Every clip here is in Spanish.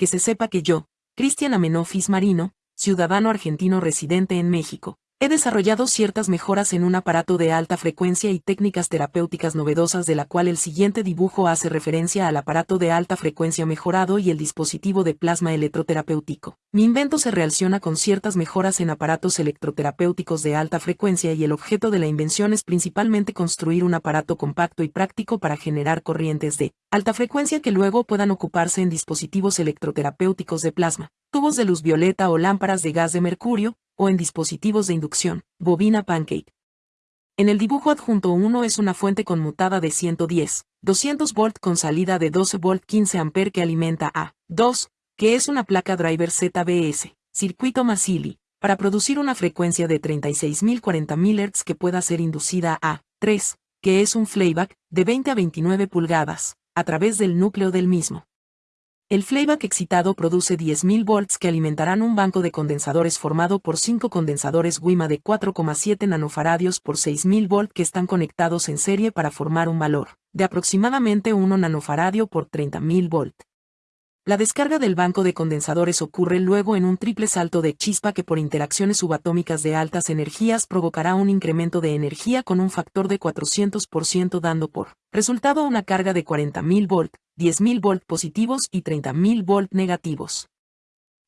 que se sepa que yo, Cristian Amenofis Marino, ciudadano argentino residente en México, He desarrollado ciertas mejoras en un aparato de alta frecuencia y técnicas terapéuticas novedosas de la cual el siguiente dibujo hace referencia al aparato de alta frecuencia mejorado y el dispositivo de plasma electroterapéutico. Mi invento se relaciona con ciertas mejoras en aparatos electroterapéuticos de alta frecuencia y el objeto de la invención es principalmente construir un aparato compacto y práctico para generar corrientes de alta frecuencia que luego puedan ocuparse en dispositivos electroterapéuticos de plasma, tubos de luz violeta o lámparas de gas de mercurio, o en dispositivos de inducción, bobina pancake. En el dibujo adjunto 1 es una fuente conmutada de 110, 200 volt con salida de 12 volt 15 ampere que alimenta a 2, que es una placa driver ZBS, circuito Masili, para producir una frecuencia de 36.040.000 Hz que pueda ser inducida a 3, que es un playback de 20 a 29 pulgadas, a través del núcleo del mismo. El playback excitado produce 10.000 volts que alimentarán un banco de condensadores formado por 5 condensadores WIMA de 4,7 nanofaradios por 6.000 volt que están conectados en serie para formar un valor de aproximadamente 1 nanofaradio por 30.000 volt. La descarga del banco de condensadores ocurre luego en un triple salto de chispa que por interacciones subatómicas de altas energías provocará un incremento de energía con un factor de 400% dando por resultado una carga de 40.000 volt, 10.000 volt positivos y 30.000 volt negativos.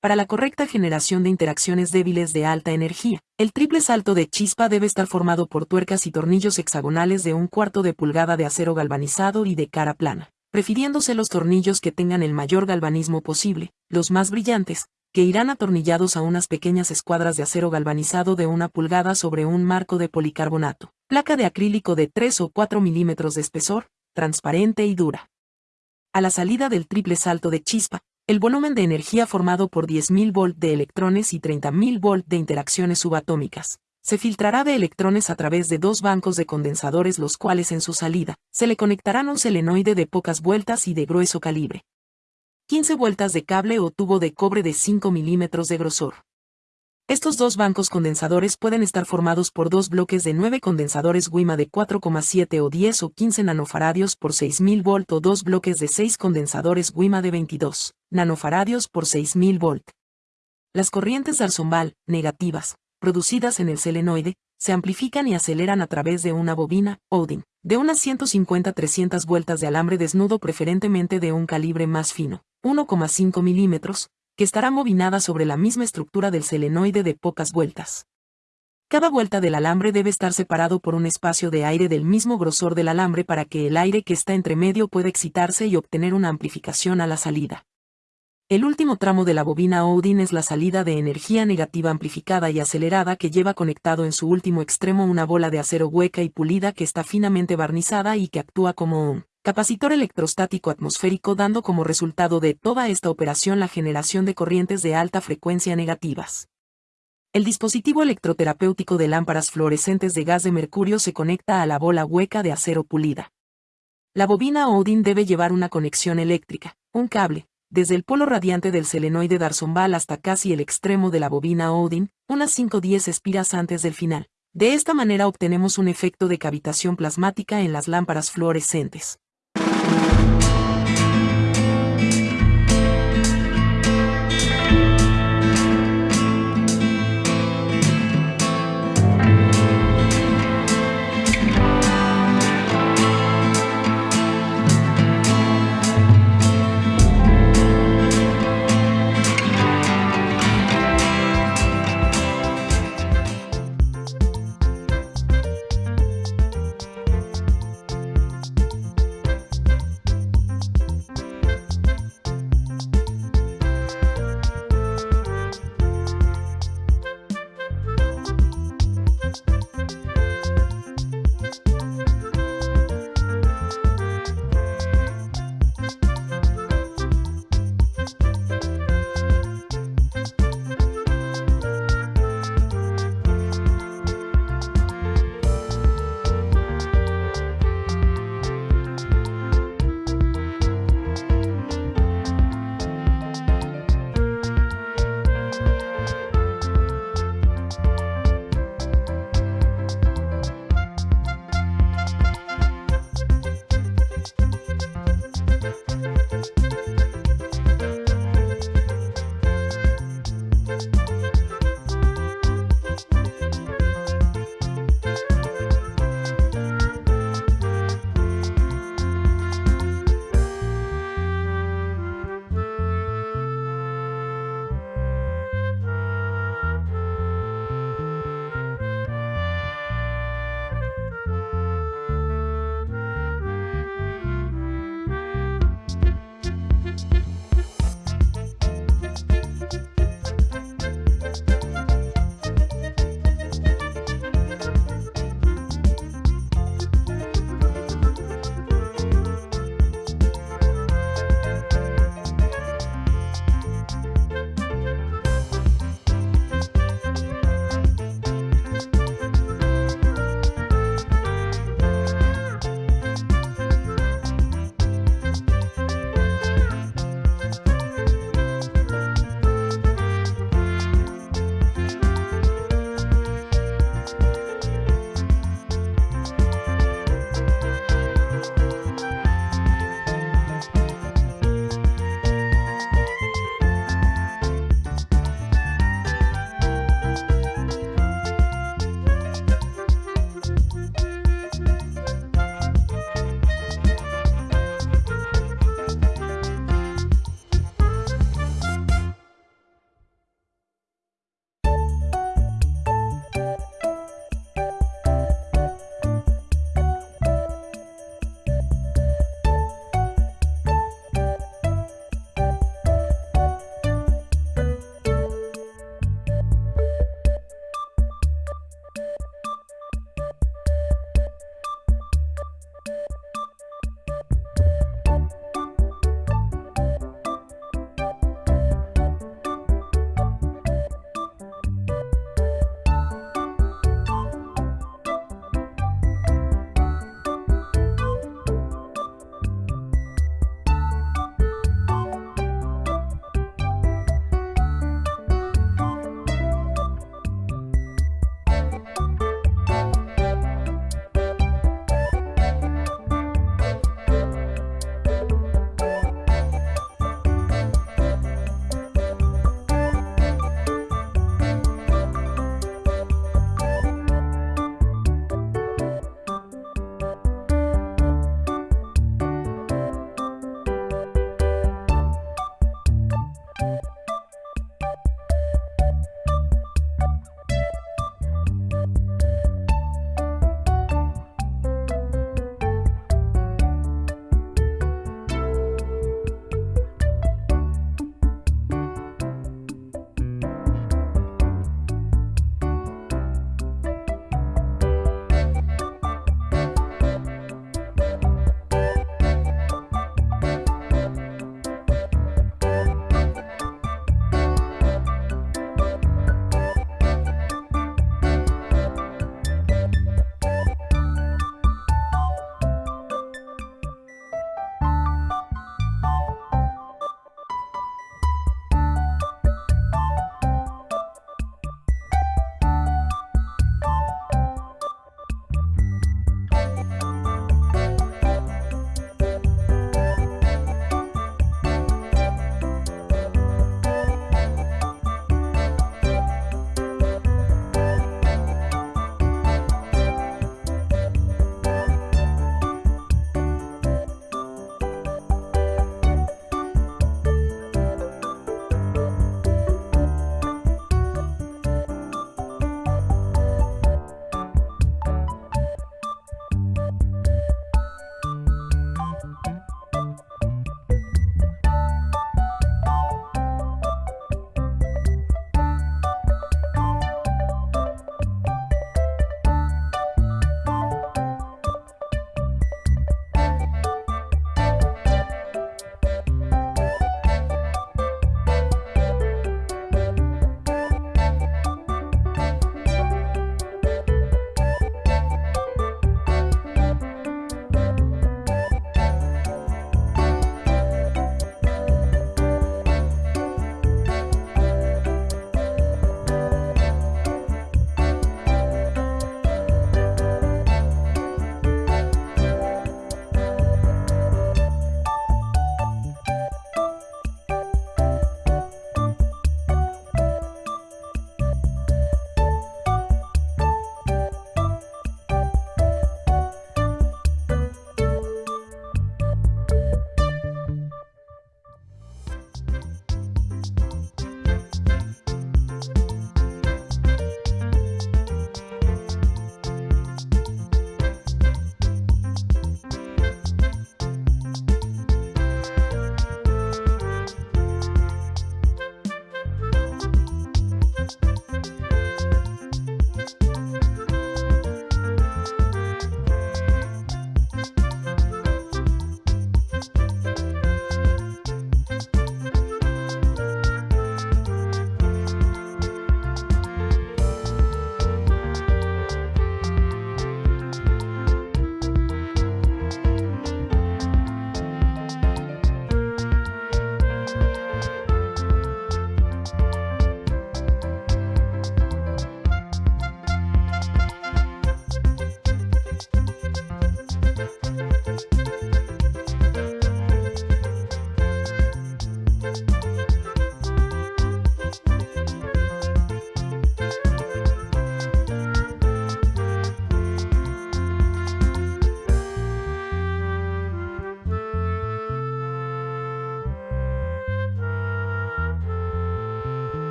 Para la correcta generación de interacciones débiles de alta energía, el triple salto de chispa debe estar formado por tuercas y tornillos hexagonales de un cuarto de pulgada de acero galvanizado y de cara plana, prefiriéndose los tornillos que tengan el mayor galvanismo posible, los más brillantes, que irán atornillados a unas pequeñas escuadras de acero galvanizado de una pulgada sobre un marco de policarbonato, placa de acrílico de 3 o 4 milímetros de espesor, transparente y dura. A la salida del triple salto de chispa, el volumen de energía formado por 10.000 volt de electrones y 30.000 volt de interacciones subatómicas, se filtrará de electrones a través de dos bancos de condensadores los cuales en su salida, se le conectarán un selenoide de pocas vueltas y de grueso calibre. 15 vueltas de cable o tubo de cobre de 5 milímetros de grosor. Estos dos bancos condensadores pueden estar formados por dos bloques de 9 condensadores WIMA de 4,7 o 10 o 15 nanofaradios por 6000 volt o dos bloques de 6 condensadores WIMA de 22 nanofaradios por 6000 volt. Las corrientes Darsombal, negativas, producidas en el selenoide, se amplifican y aceleran a través de una bobina, Odin, de unas 150-300 vueltas de alambre desnudo preferentemente de un calibre más fino, 1,5 milímetros, que estará bobinada sobre la misma estructura del selenoide de pocas vueltas. Cada vuelta del alambre debe estar separado por un espacio de aire del mismo grosor del alambre para que el aire que está entre medio pueda excitarse y obtener una amplificación a la salida. El último tramo de la bobina Odin es la salida de energía negativa amplificada y acelerada que lleva conectado en su último extremo una bola de acero hueca y pulida que está finamente barnizada y que actúa como un capacitor electrostático atmosférico dando como resultado de toda esta operación la generación de corrientes de alta frecuencia negativas. El dispositivo electroterapéutico de lámparas fluorescentes de gas de mercurio se conecta a la bola hueca de acero pulida. La bobina Odin debe llevar una conexión eléctrica, un cable, desde el polo radiante del selenoide Darsombal hasta casi el extremo de la bobina Odin, unas 5-10 espiras antes del final. De esta manera obtenemos un efecto de cavitación plasmática en las lámparas fluorescentes.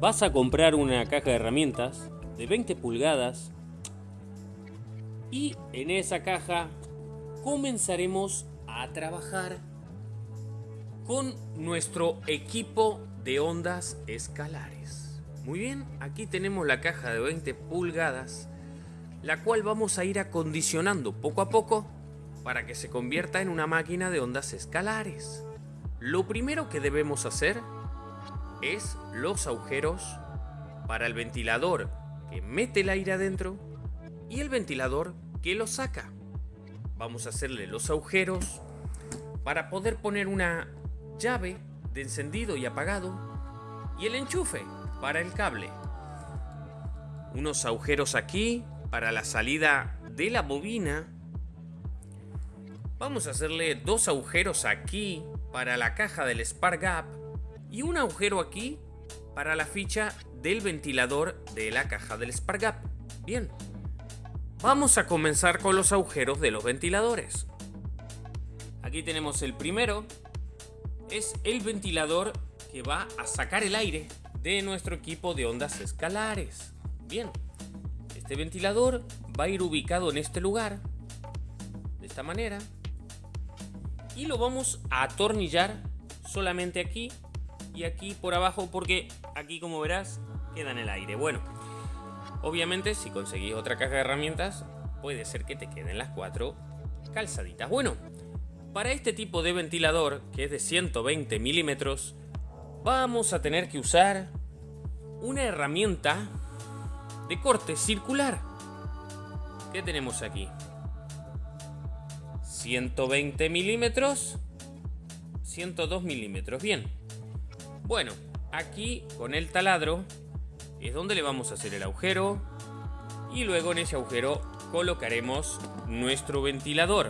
Vas a comprar una caja de herramientas de 20 pulgadas y en esa caja comenzaremos a trabajar con nuestro equipo de ondas escalares. Muy bien, aquí tenemos la caja de 20 pulgadas, la cual vamos a ir acondicionando poco a poco para que se convierta en una máquina de ondas escalares. Lo primero que debemos hacer es los agujeros para el ventilador que mete el aire adentro y el ventilador que lo saca. Vamos a hacerle los agujeros para poder poner una llave de encendido y apagado y el enchufe para el cable. Unos agujeros aquí para la salida de la bobina. Vamos a hacerle dos agujeros aquí para la caja del Spark Gap y un agujero aquí para la ficha del ventilador de la caja del Spark Bien, vamos a comenzar con los agujeros de los ventiladores. Aquí tenemos el primero, es el ventilador que va a sacar el aire de nuestro equipo de ondas escalares. Bien, este ventilador va a ir ubicado en este lugar, de esta manera, y lo vamos a atornillar solamente aquí y aquí por abajo porque aquí como verás queda en el aire. Bueno, obviamente si conseguís otra caja de herramientas puede ser que te queden las cuatro calzaditas. Bueno, para este tipo de ventilador que es de 120 milímetros vamos a tener que usar una herramienta de corte circular. ¿Qué tenemos aquí? 120 milímetros 102 milímetros. Bien, bueno, aquí con el taladro es donde le vamos a hacer el agujero y luego en ese agujero colocaremos nuestro ventilador.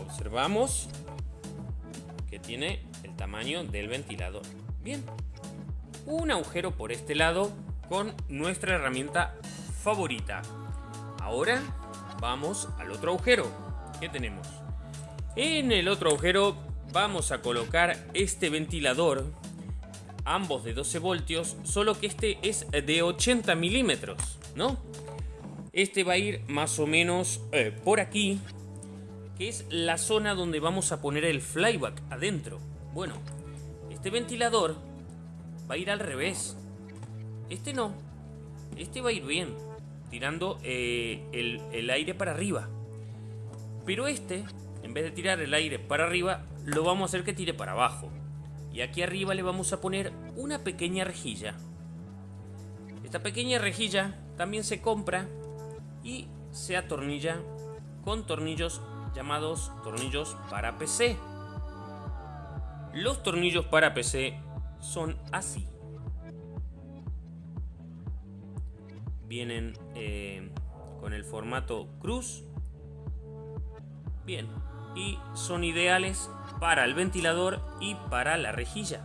Observamos que tiene el tamaño del ventilador. Bien, un agujero por este lado con nuestra herramienta favorita. Ahora vamos al otro agujero. ¿Qué tenemos? En el otro agujero vamos a colocar este ventilador ambos de 12 voltios, solo que este es de 80 milímetros, ¿no? Este va a ir más o menos eh, por aquí, que es la zona donde vamos a poner el flyback adentro. Bueno, este ventilador va a ir al revés. Este no, este va a ir bien, tirando eh, el, el aire para arriba. Pero este, en vez de tirar el aire para arriba, lo vamos a hacer que tire para abajo y aquí arriba le vamos a poner una pequeña rejilla. Esta pequeña rejilla también se compra y se atornilla con tornillos llamados tornillos para PC. Los tornillos para PC son así. Vienen eh, con el formato cruz. Bien. Y son ideales para el ventilador y para la rejilla.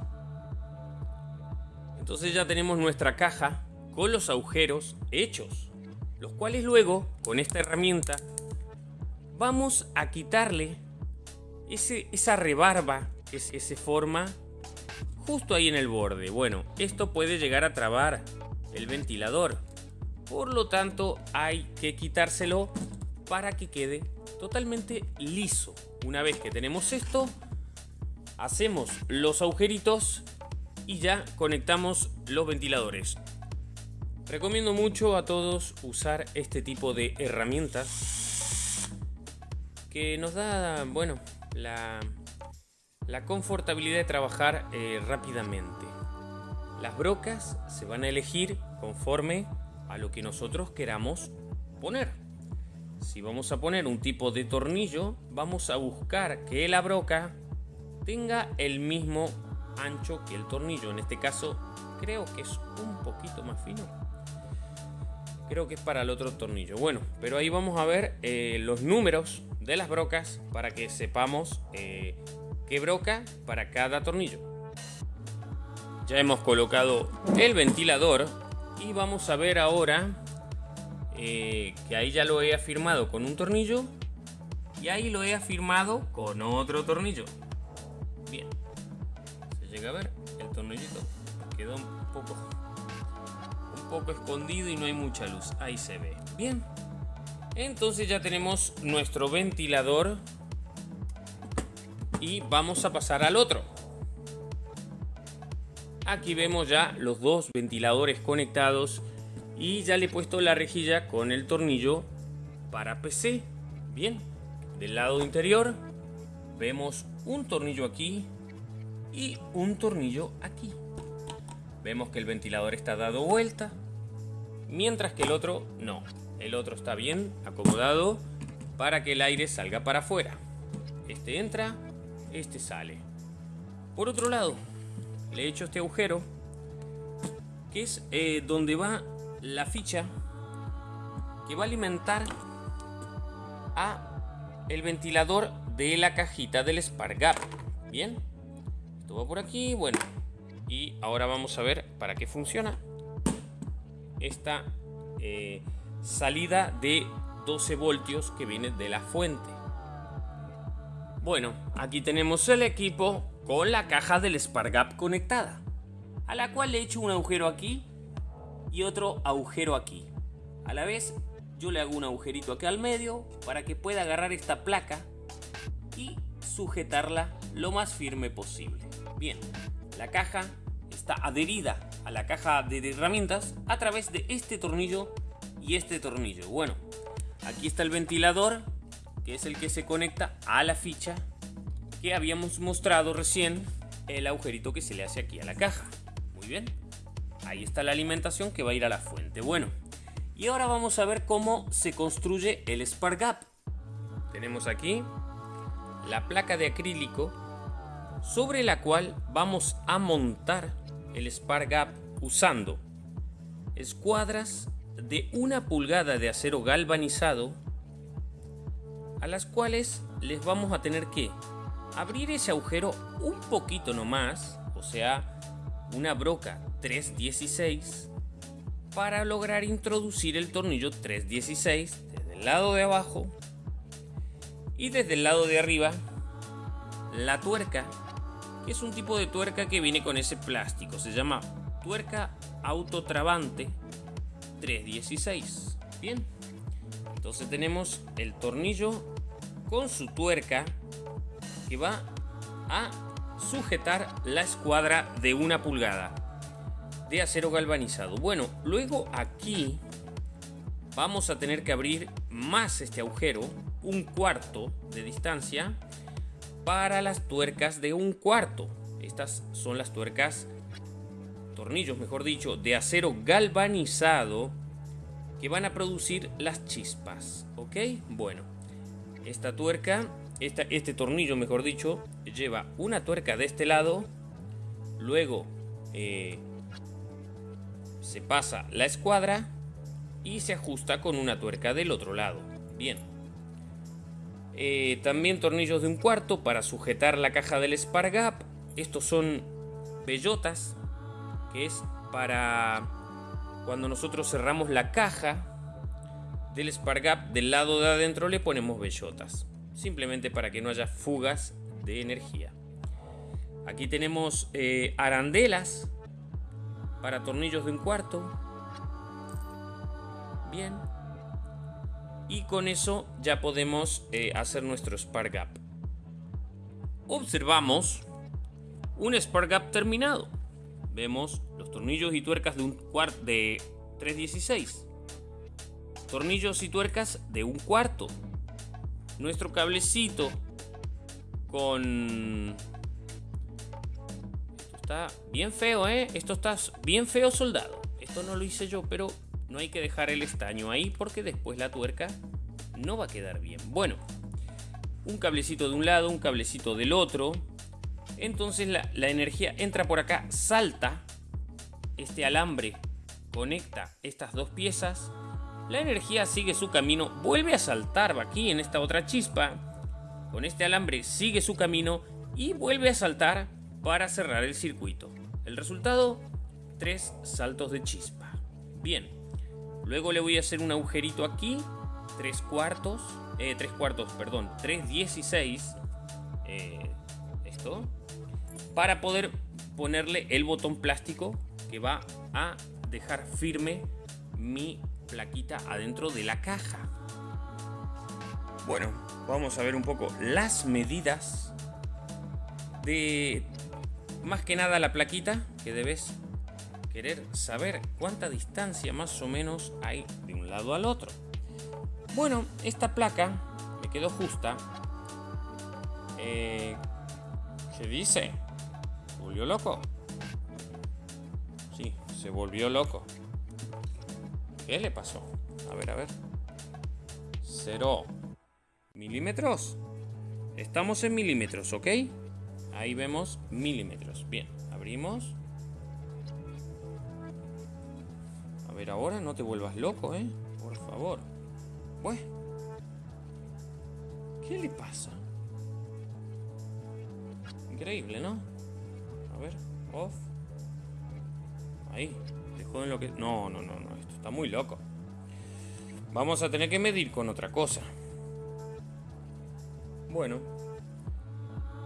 Entonces ya tenemos nuestra caja con los agujeros hechos. Los cuales luego, con esta herramienta, vamos a quitarle ese, esa rebarba que se forma justo ahí en el borde. Bueno, esto puede llegar a trabar el ventilador. Por lo tanto, hay que quitárselo para que quede totalmente liso. Una vez que tenemos esto, hacemos los agujeritos y ya conectamos los ventiladores. Recomiendo mucho a todos usar este tipo de herramientas que nos da, bueno, la, la confortabilidad de trabajar eh, rápidamente. Las brocas se van a elegir conforme a lo que nosotros queramos poner. Si vamos a poner un tipo de tornillo, vamos a buscar que la broca tenga el mismo ancho que el tornillo. En este caso, creo que es un poquito más fino. Creo que es para el otro tornillo. Bueno, pero ahí vamos a ver eh, los números de las brocas para que sepamos eh, qué broca para cada tornillo. Ya hemos colocado el ventilador y vamos a ver ahora eh, que ahí ya lo he afirmado con un tornillo y ahí lo he afirmado con otro tornillo. Bien, se llega a ver el tornillito quedó un poco un poco escondido y no hay mucha luz. Ahí se ve. Bien. Entonces ya tenemos nuestro ventilador y vamos a pasar al otro. Aquí vemos ya los dos ventiladores conectados y ya le he puesto la rejilla con el tornillo para PC. Bien, del lado interior vemos un tornillo aquí y un tornillo aquí. Vemos que el ventilador está dado vuelta, mientras que el otro no. El otro está bien acomodado para que el aire salga para afuera. Este entra, este sale. Por otro lado, le he hecho este agujero que es eh, donde va la ficha que va a alimentar a el ventilador de la cajita del Spargap. Bien, esto va por aquí, bueno, y ahora vamos a ver para qué funciona esta eh, salida de 12 voltios que viene de la fuente. Bueno, aquí tenemos el equipo con la caja del Spargap conectada, a la cual le he hecho un agujero aquí y otro agujero aquí. A la vez, yo le hago un agujerito aquí al medio para que pueda agarrar esta placa y sujetarla lo más firme posible. Bien, la caja está adherida a la caja de herramientas a través de este tornillo y este tornillo. Bueno, aquí está el ventilador, que es el que se conecta a la ficha que habíamos mostrado recién el agujerito que se le hace aquí a la caja. Muy bien. Ahí está la alimentación que va a ir a la fuente. Bueno, y ahora vamos a ver cómo se construye el Spark Gap. Tenemos aquí la placa de acrílico sobre la cual vamos a montar el Spark Gap usando escuadras de una pulgada de acero galvanizado a las cuales les vamos a tener que abrir ese agujero un poquito nomás, o sea, una broca 316, para lograr introducir el tornillo 316 desde el lado de abajo y desde el lado de arriba la tuerca, que es un tipo de tuerca que viene con ese plástico, se llama tuerca autotrabante 316. Bien, entonces tenemos el tornillo con su tuerca que va a sujetar la escuadra de una pulgada de acero galvanizado. Bueno, luego aquí vamos a tener que abrir más este agujero, un cuarto de distancia, para las tuercas de un cuarto. Estas son las tuercas, tornillos mejor dicho, de acero galvanizado que van a producir las chispas, ¿ok? Bueno, esta tuerca, este tornillo mejor dicho, lleva una tuerca de este lado, luego eh, se pasa la escuadra y se ajusta con una tuerca del otro lado. Bien. Eh, también tornillos de un cuarto para sujetar la caja del Spargap. Estos son bellotas, que es para cuando nosotros cerramos la caja del Spargap del lado de adentro le ponemos bellotas. Simplemente para que no haya fugas de energía. Aquí tenemos eh, arandelas para tornillos de un cuarto. Bien. Y con eso ya podemos eh, hacer nuestro spark gap. Observamos un spark gap terminado. Vemos los tornillos y tuercas de un cuarto de 316. Tornillos y tuercas de un cuarto. Nuestro cablecito con está bien feo, ¿eh? Esto está bien feo soldado. Esto no lo hice yo, pero no hay que dejar el estaño ahí porque después la tuerca no va a quedar bien. Bueno, un cablecito de un lado, un cablecito del otro. Entonces la, la energía entra por acá, salta. Este alambre conecta estas dos piezas. La energía sigue su camino, vuelve a saltar aquí en esta otra chispa. Con este alambre sigue su camino y vuelve a saltar para cerrar el circuito. El resultado, tres saltos de chispa. Bien, luego le voy a hacer un agujerito aquí, tres cuartos, eh, tres cuartos, perdón, tres dieciséis, eh, esto, para poder ponerle el botón plástico que va a dejar firme mi plaquita adentro de la caja. Bueno, vamos a ver un poco las medidas de más que nada la plaquita que debes querer saber cuánta distancia más o menos hay de un lado al otro. Bueno, esta placa me quedó justa. Eh, ¿Qué dice? ¿Se volvió loco? Sí, se volvió loco. ¿Qué le pasó? A ver, a ver. Cero milímetros. Estamos en milímetros, ¿ok? Ahí vemos milímetros. Bien, abrimos. A ver ahora, no te vuelvas loco, ¿eh? Por favor. Pues. ¿Qué le pasa? Increíble, ¿no? A ver, off. Ahí, dejó en lo que... No, no, no, no, esto está muy loco. Vamos a tener que medir con otra cosa. Bueno,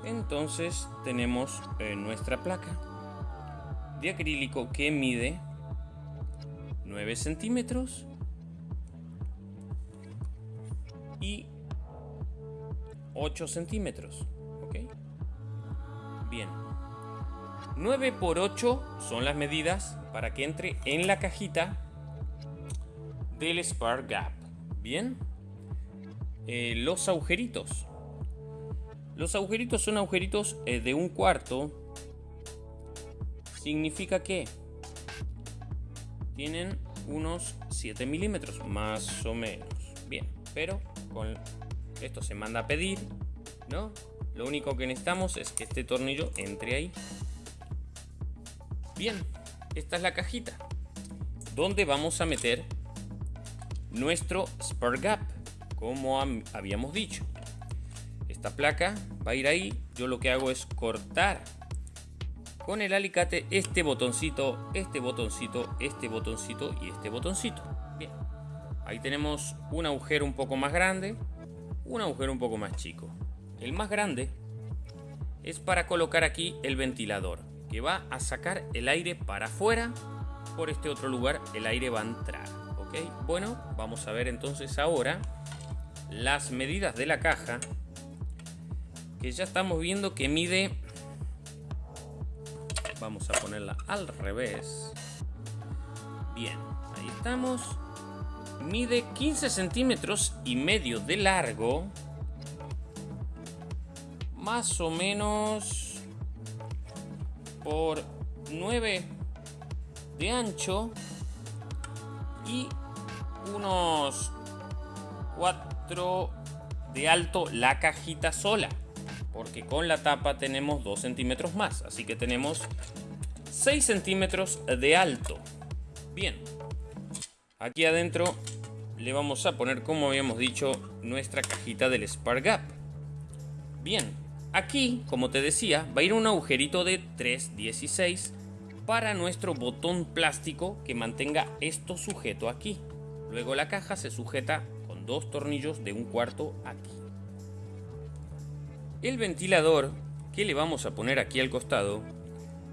entonces tenemos eh, nuestra placa de acrílico que mide 9 centímetros y 8 centímetros. ¿Ok? Bien. 9 por 8 son las medidas para que entre en la cajita del Spark Gap. Bien. Eh, los agujeritos los agujeritos son agujeritos eh, de un cuarto. Significa que tienen unos 7 milímetros, más o menos. Bien, pero con esto se manda a pedir, ¿no? Lo único que necesitamos es que este tornillo entre ahí. Bien, esta es la cajita donde vamos a meter nuestro Spark Gap, como habíamos dicho esta placa va a ir ahí. Yo lo que hago es cortar con el alicate este botoncito, este botoncito, este botoncito y este botoncito. Bien, ahí tenemos un agujero un poco más grande, un agujero un poco más chico. El más grande es para colocar aquí el ventilador, que va a sacar el aire para afuera. Por este otro lugar el aire va a entrar. ¿ok? Bueno, vamos a ver entonces ahora las medidas de la caja que ya estamos viendo que mide. Vamos a ponerla al revés. Bien ahí estamos. Mide 15 centímetros y medio de largo. Más o menos por 9 de ancho y unos 4 de alto la cajita sola. Porque con la tapa tenemos 2 centímetros más. Así que tenemos 6 centímetros de alto. Bien. Aquí adentro le vamos a poner, como habíamos dicho, nuestra cajita del Spark Gap. Bien. Aquí, como te decía, va a ir un agujerito de 3.16 para nuestro botón plástico que mantenga esto sujeto aquí. Luego la caja se sujeta con dos tornillos de un cuarto aquí. El ventilador que le vamos a poner aquí al costado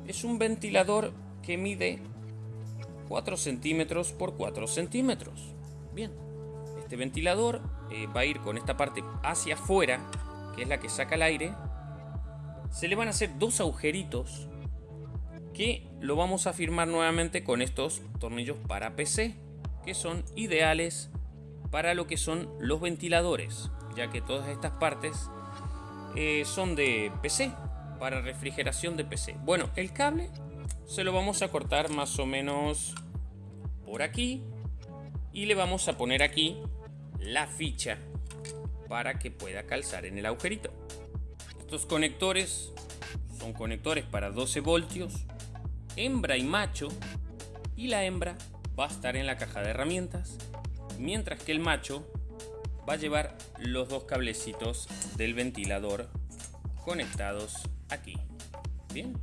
es un ventilador que mide 4 centímetros por 4 centímetros. Bien, este ventilador eh, va a ir con esta parte hacia afuera, que es la que saca el aire. Se le van a hacer dos agujeritos que lo vamos a firmar nuevamente con estos tornillos para PC, que son ideales para lo que son los ventiladores, ya que todas estas partes eh, son de PC, para refrigeración de PC. Bueno, el cable se lo vamos a cortar más o menos por aquí y le vamos a poner aquí la ficha para que pueda calzar en el agujerito. Estos conectores son conectores para 12 voltios hembra y macho y la hembra va a estar en la caja de herramientas mientras que el macho va a llevar los dos cablecitos del ventilador conectados aquí bien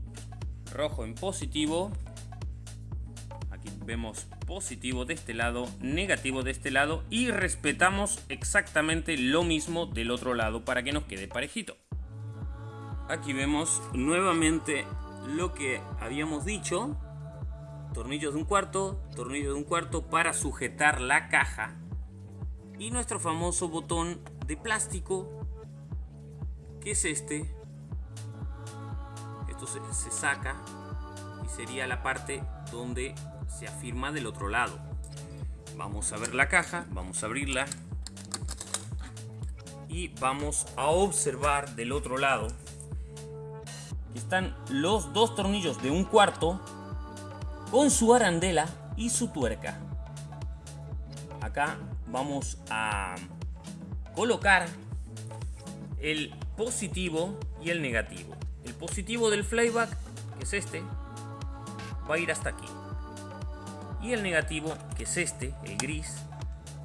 rojo en positivo aquí vemos positivo de este lado negativo de este lado y respetamos exactamente lo mismo del otro lado para que nos quede parejito aquí vemos nuevamente lo que habíamos dicho. Tornillos de un cuarto, tornillo de un cuarto para sujetar la caja. Y nuestro famoso botón de plástico, que es este. Esto se, se saca y sería la parte donde se afirma del otro lado. Vamos a ver la caja, vamos a abrirla y vamos a observar del otro lado están los dos tornillos de un cuarto con su arandela y su tuerca. Acá vamos a colocar el positivo y el negativo. El positivo del flyback, que es este, va a ir hasta aquí. Y el negativo, que es este, el gris,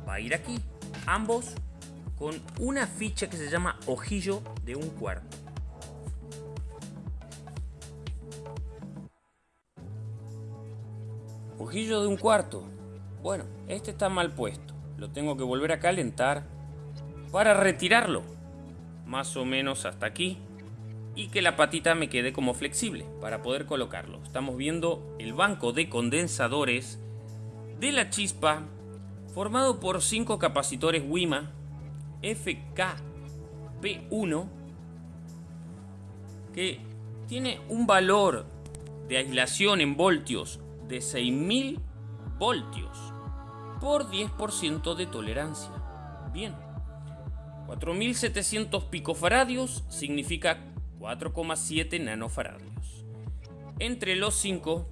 va a ir aquí. Ambos con una ficha que se llama ojillo de un cuarto. Ojillo de un cuarto. Bueno, este está mal puesto. Lo tengo que volver a calentar para retirarlo. Más o menos hasta aquí. Y que la patita me quede como flexible para poder colocarlo. Estamos viendo el banco de condensadores de la chispa formado por 5 capacitores WIMA FKP1 que tiene un valor de aislación en voltios de 6000 voltios por 10% de tolerancia. Bien, 4700 picofaradios significa 4,7 nanofaradios. Entre los 5,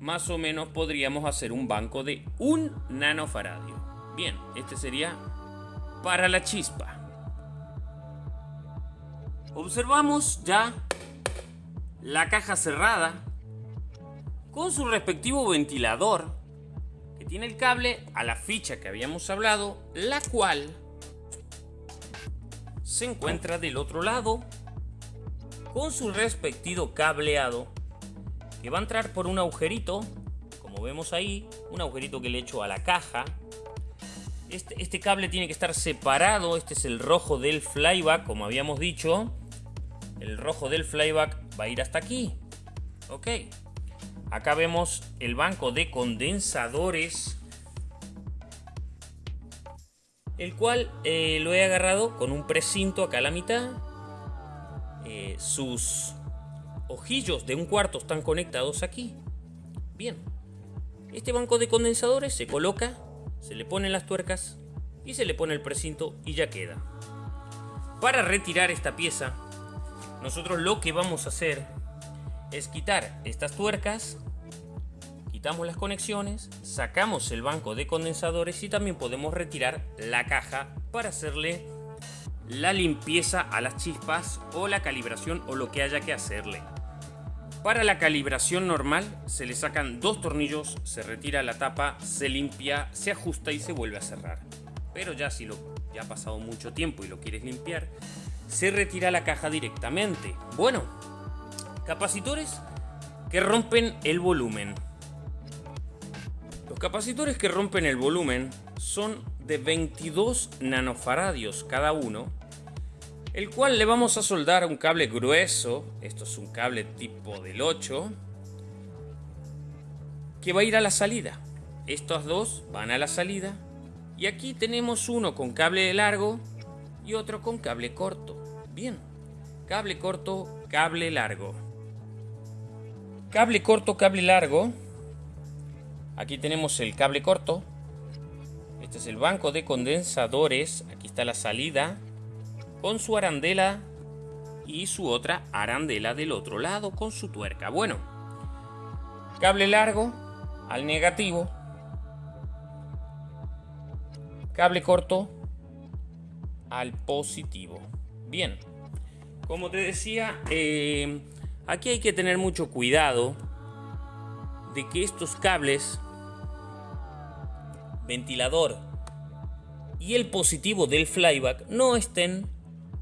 más o menos podríamos hacer un banco de 1 nanofaradio. Bien, este sería para la chispa. Observamos ya la caja cerrada con su respectivo ventilador tiene el cable a la ficha que habíamos hablado, la cual se encuentra del otro lado con su respectivo cableado que va a entrar por un agujerito, como vemos ahí, un agujerito que le echo a la caja. Este, este cable tiene que estar separado, este es el rojo del flyback, como habíamos dicho. El rojo del flyback va a ir hasta aquí. Ok. Acá vemos el banco de condensadores. El cual eh, lo he agarrado con un precinto acá a la mitad. Eh, sus ojillos de un cuarto están conectados aquí. Bien. Este banco de condensadores se coloca, se le ponen las tuercas y se le pone el precinto y ya queda. Para retirar esta pieza, nosotros lo que vamos a hacer es quitar estas tuercas quitamos las conexiones, sacamos el banco de condensadores y también podemos retirar la caja para hacerle la limpieza a las chispas o la calibración o lo que haya que hacerle. Para la calibración normal se le sacan dos tornillos, se retira la tapa, se limpia, se ajusta y se vuelve a cerrar. Pero ya si lo ya ha pasado mucho tiempo y lo quieres limpiar, se retira la caja directamente. Bueno, capacitores que rompen el volumen. Los capacitores que rompen el volumen son de 22 nanofaradios cada uno, el cual le vamos a soldar un cable grueso, esto es un cable tipo del 8, que va a ir a la salida. Estos dos van a la salida y aquí tenemos uno con cable largo y otro con cable corto. Bien, cable corto, cable largo. Cable corto, cable largo. Aquí tenemos el cable corto. Este es el banco de condensadores. Aquí está la salida. Con su arandela y su otra arandela del otro lado con su tuerca. Bueno, cable largo al negativo. Cable corto al positivo. Bien, como te decía, eh, Aquí hay que tener mucho cuidado de que estos cables, ventilador y el positivo del flyback no estén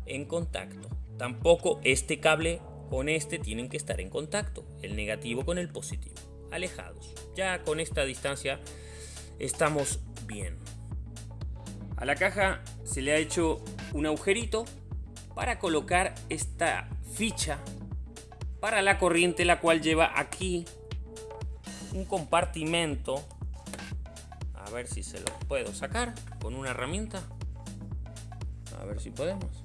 en contacto. Tampoco este cable con este tienen que estar en contacto, el negativo con el positivo, alejados. Ya con esta distancia estamos bien. A la caja se le ha hecho un agujerito para colocar esta ficha para la corriente la cual lleva aquí un compartimento. A ver si se lo puedo sacar con una herramienta. A ver si podemos.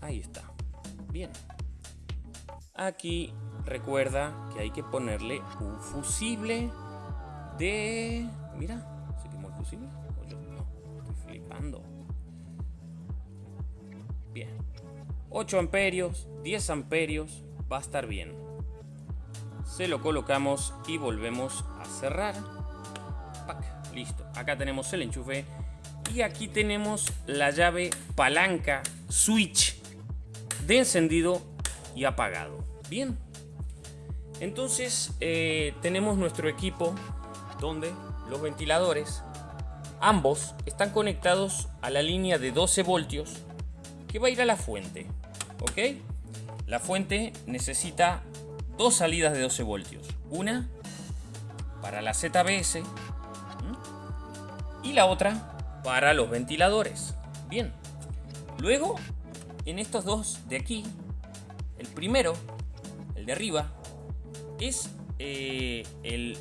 Ahí está. Bien. Aquí recuerda que hay que ponerle un fusible de mira se el fusible 8 amperios, 10 amperios, va a estar bien. Se lo colocamos y volvemos a cerrar. listo. Acá tenemos el enchufe y aquí tenemos la llave palanca switch de encendido y apagado. Bien. Entonces eh, tenemos nuestro equipo donde los ventiladores ambos están conectados a la línea de 12 voltios que va a ir a la fuente. ¿Ok? La fuente necesita dos salidas de 12 voltios. Una para la ZBS y la otra para los ventiladores. Bien. Luego, en estos dos de aquí, el primero, el de arriba, es eh, el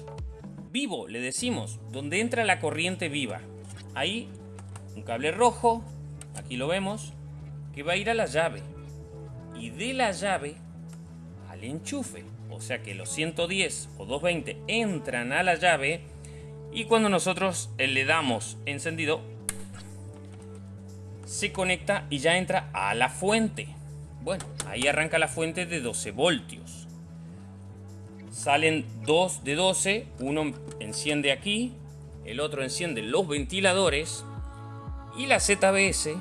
vivo, le decimos, donde entra la corriente viva. Ahí, un cable rojo, aquí lo vemos, que va a ir a la llave y de la llave al enchufe. O sea que los 110 o 220 entran a la llave y cuando nosotros le damos encendido se conecta y ya entra a la fuente. Bueno, ahí arranca la fuente de 12 voltios. Salen dos de 12, uno enciende aquí, el otro enciende los ventiladores y la ZBS,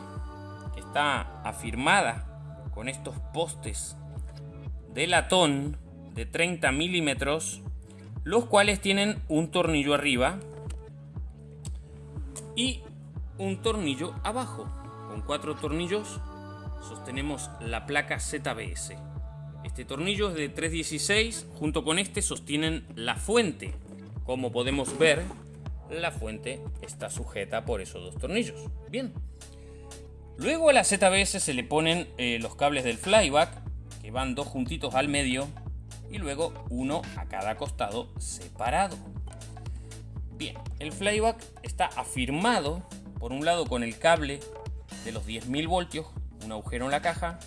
está afirmada con estos postes de latón de 30 milímetros, los cuales tienen un tornillo arriba y un tornillo abajo. Con cuatro tornillos sostenemos la placa ZBS. Este tornillo es de 316, junto con este sostienen la fuente. Como podemos ver, la fuente está sujeta por esos dos tornillos. Bien, Luego a la ZBS se le ponen eh, los cables del flyback, que van dos juntitos al medio, y luego uno a cada costado separado. Bien, el flyback está afirmado, por un lado con el cable de los 10.000 voltios, un agujero en la caja,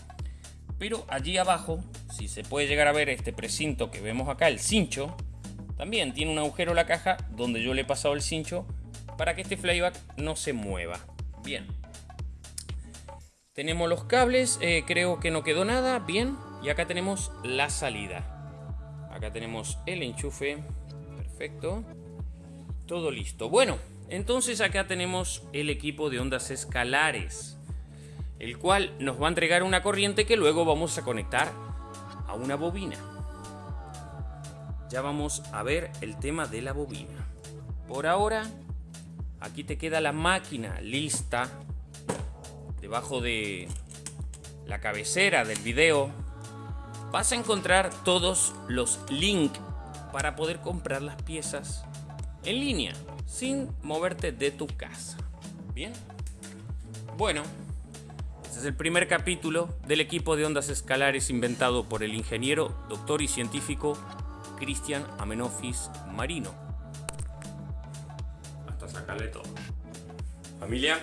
pero allí abajo, si se puede llegar a ver este precinto que vemos acá, el cincho, también tiene un agujero en la caja donde yo le he pasado el cincho para que este flyback no se mueva. Bien, tenemos los cables, eh, creo que no quedó nada, bien. Y acá tenemos la salida. Acá tenemos el enchufe. Perfecto. Todo listo. Bueno, entonces acá tenemos el equipo de ondas escalares. El cual nos va a entregar una corriente que luego vamos a conectar a una bobina. Ya vamos a ver el tema de la bobina. Por ahora, aquí te queda la máquina lista. Debajo de la cabecera del video vas a encontrar todos los links para poder comprar las piezas en línea sin moverte de tu casa. Bien. Bueno, este es el primer capítulo del equipo de ondas escalares inventado por el ingeniero, doctor y científico Cristian Amenofis Marino. Hasta sacarle todo. Familia,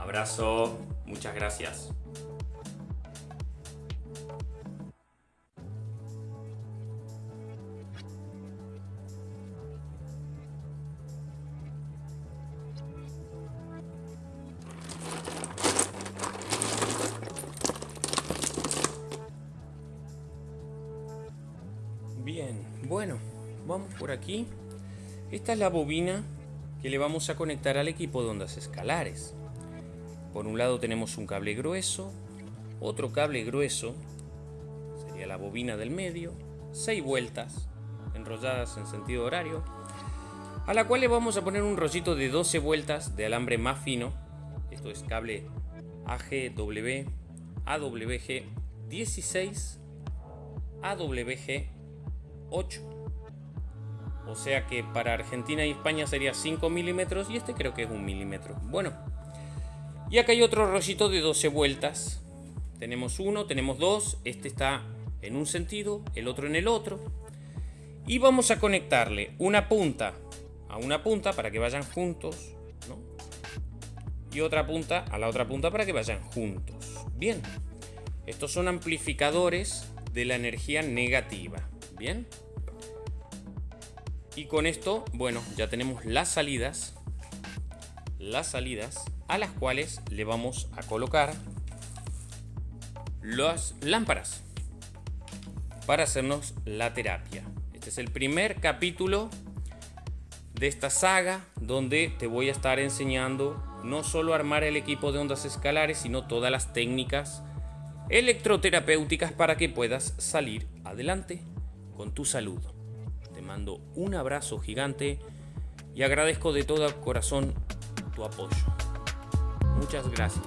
abrazo, muchas gracias. Bien, bueno, vamos por aquí. Esta es la bobina que le vamos a conectar al equipo de ondas escalares. Por un lado tenemos un cable grueso, otro cable grueso, sería la bobina del medio, 6 vueltas enrolladas en sentido horario, a la cual le vamos a poner un rollito de 12 vueltas de alambre más fino, esto es cable AGW, AWG 16, AWG 8. O sea que para Argentina y España sería 5 milímetros y este creo que es un milímetro. Bueno, y acá hay otro rollito de 12 vueltas. Tenemos uno, tenemos dos, este está en un sentido, el otro en el otro. Y vamos a conectarle una punta a una punta para que vayan juntos, Y otra punta a la otra punta para que vayan juntos. Bien, estos son amplificadores de la energía negativa. Bien. Y con esto, bueno, ya tenemos las salidas. Las salidas a las cuales le vamos a colocar las lámparas para hacernos la terapia. Este es el primer capítulo de esta saga donde te voy a estar enseñando no solo armar el equipo de ondas escalares, sino todas las técnicas electroterapéuticas para que puedas salir adelante con tu salud. Te mando un abrazo gigante y agradezco de todo corazón tu apoyo. Muchas gracias.